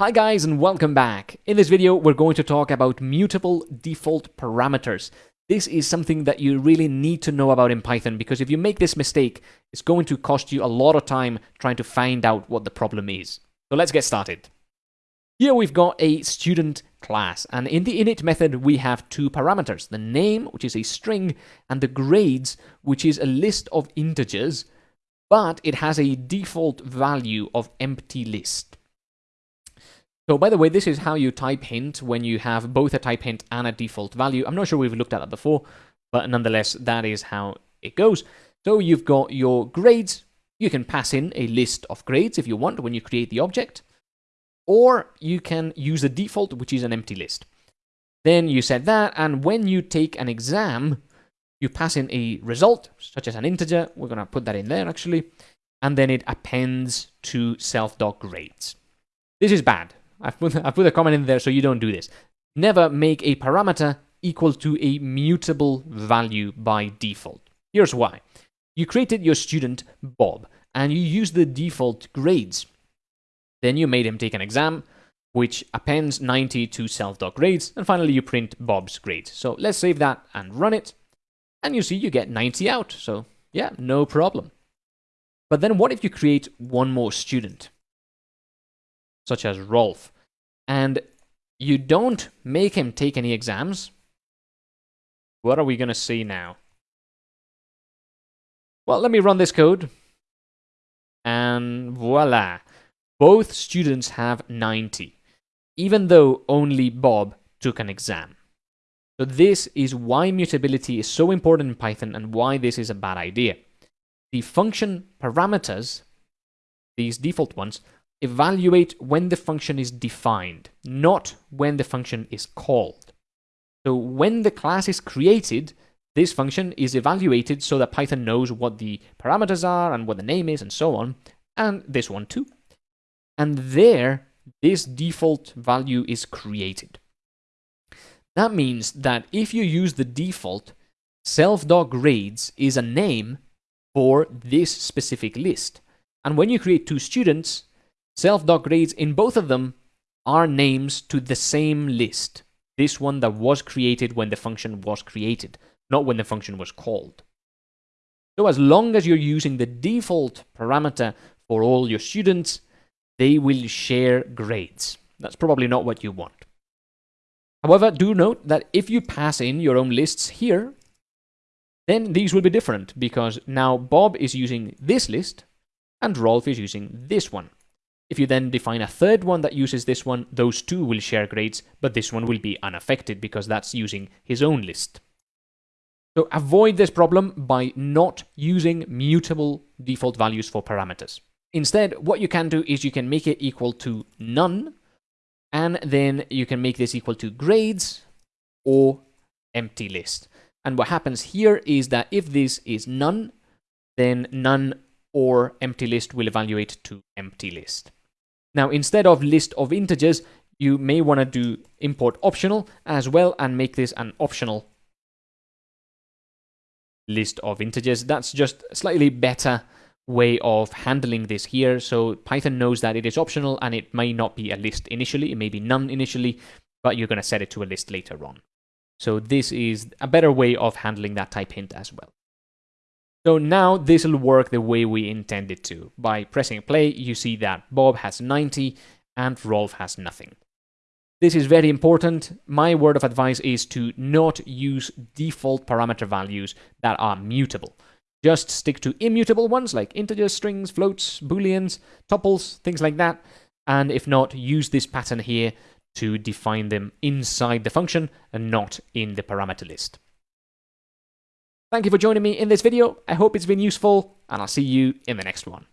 Hi guys and welcome back. In this video we're going to talk about mutable default parameters. This is something that you really need to know about in Python because if you make this mistake, it's going to cost you a lot of time trying to find out what the problem is. So let's get started. Here we've got a student class and in the init method we have two parameters, the name which is a string and the grades which is a list of integers but it has a default value of empty list. So by the way, this is how you type hint when you have both a type hint and a default value. I'm not sure we've looked at that before, but nonetheless, that is how it goes. So you've got your grades. You can pass in a list of grades if you want when you create the object, or you can use the default, which is an empty list. Then you set that, and when you take an exam, you pass in a result, such as an integer. We're going to put that in there, actually. And then it appends to self.grades. This is bad I've put, I've put a comment in there so you don't do this. Never make a parameter equal to a mutable value by default. Here's why. You created your student, Bob, and you used the default grades. Then you made him take an exam, which appends 90 to self.grades, and finally you print Bob's grades. So let's save that and run it, and you see you get 90 out. So yeah, no problem. But then what if you create one more student? Such as Rolf, and you don't make him take any exams, what are we going to see now? Well, let me run this code. And voila. Both students have 90, even though only Bob took an exam. So this is why mutability is so important in Python and why this is a bad idea. The function parameters, these default ones, evaluate when the function is defined, not when the function is called. So when the class is created, this function is evaluated so that Python knows what the parameters are and what the name is and so on, and this one too. And there, this default value is created. That means that if you use the default, self.grades is a name for this specific list. And when you create two students, Self.grades in both of them are names to the same list. This one that was created when the function was created, not when the function was called. So as long as you're using the default parameter for all your students, they will share grades. That's probably not what you want. However, do note that if you pass in your own lists here, then these will be different because now Bob is using this list and Rolf is using this one. If you then define a third one that uses this one, those two will share grades, but this one will be unaffected because that's using his own list. So avoid this problem by not using mutable default values for parameters. Instead, what you can do is you can make it equal to none, and then you can make this equal to grades or empty list. And what happens here is that if this is none, then none or empty list will evaluate to empty list. Now, instead of list of integers, you may want to do import optional as well and make this an optional list of integers. That's just a slightly better way of handling this here. So Python knows that it is optional and it may not be a list initially, it may be none initially, but you're going to set it to a list later on. So this is a better way of handling that type hint as well. So now this will work the way we intended to. By pressing play, you see that Bob has 90 and Rolf has nothing. This is very important. My word of advice is to not use default parameter values that are mutable. Just stick to immutable ones like integers, strings, floats, booleans, tuples, things like that. And if not, use this pattern here to define them inside the function and not in the parameter list. Thank you for joining me in this video. I hope it's been useful, and I'll see you in the next one.